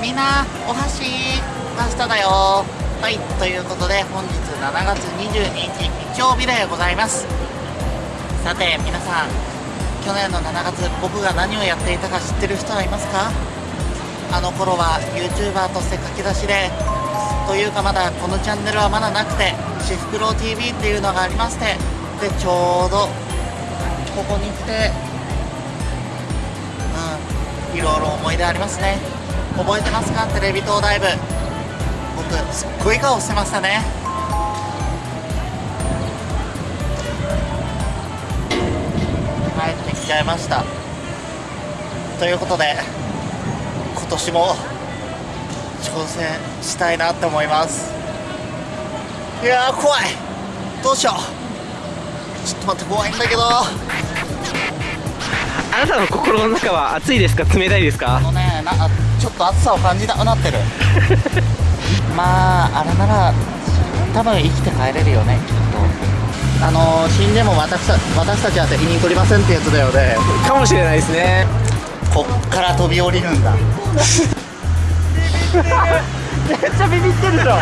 みんなお箸パスタだよ。はいということで本日7月22日日曜日でございます。さて皆さん去年の7月僕が何をやっていたか知ってる人はいますか？あの頃は YouTuber として書き出しでというかまだこのチャンネルはまだなくてシフクロウ TV っていうのがありましてでちょうどここに来てうんいろいろ思い出ありますね。覚えてますか？テレビ塔ダイブ僕すっごい顔してましたね。帰ってきちゃいました。ということで今年も挑戦したいなって思います。いや怖い。どうしよう。ちょっと待って怖いんだけど。あなたの心の中は暑いですか？冷たいですあかのねなちょっと暑さを感じなくなってる。まああれなら多分生きて帰れるよねきっと。あの死んでも私た私たちは責任取りませんってやつだよね。かもしれないですね。こっから飛び降りるんだ。めっちゃビビってるじゃん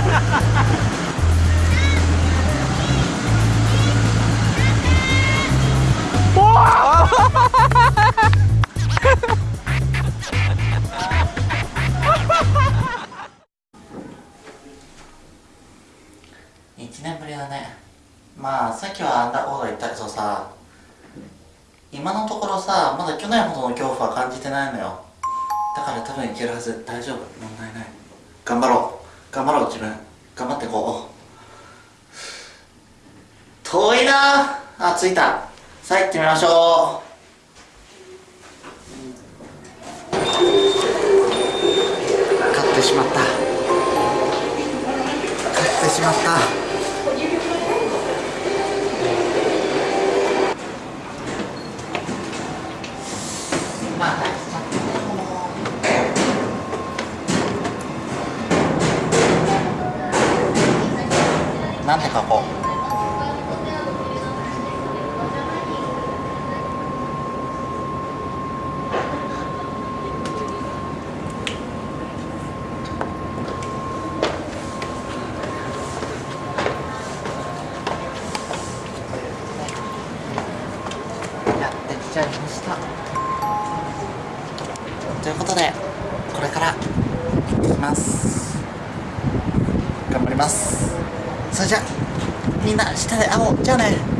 1年ぶりだね。まあさっきはあんなこと言ったけどさ今のところさまだ去年ほどの恐怖は感じてないのよ。だから多分いけるはず大丈夫。問題ない。頑張ろう。頑張ろう自分。頑張ってこう。遠いな。あ着いた。さあ行ってみましょう。買ってしまった。買ってしまった。なんて書こう。ちゃいました。ということでこれから行ってきます。頑張ります。それじゃみんな下で会おう。じゃあね。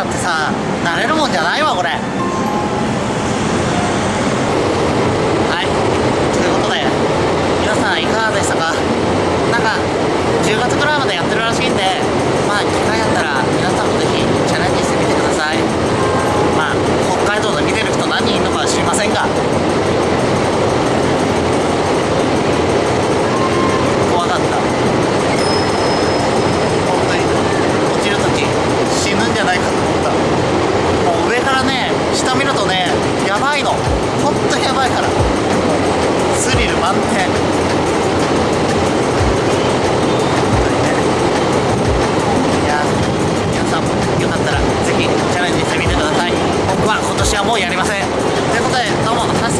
ラってさ慣れるもんじゃないわこれ。はい。ということで皆さんいかがでしたか？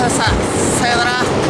さあさっさっささようなら。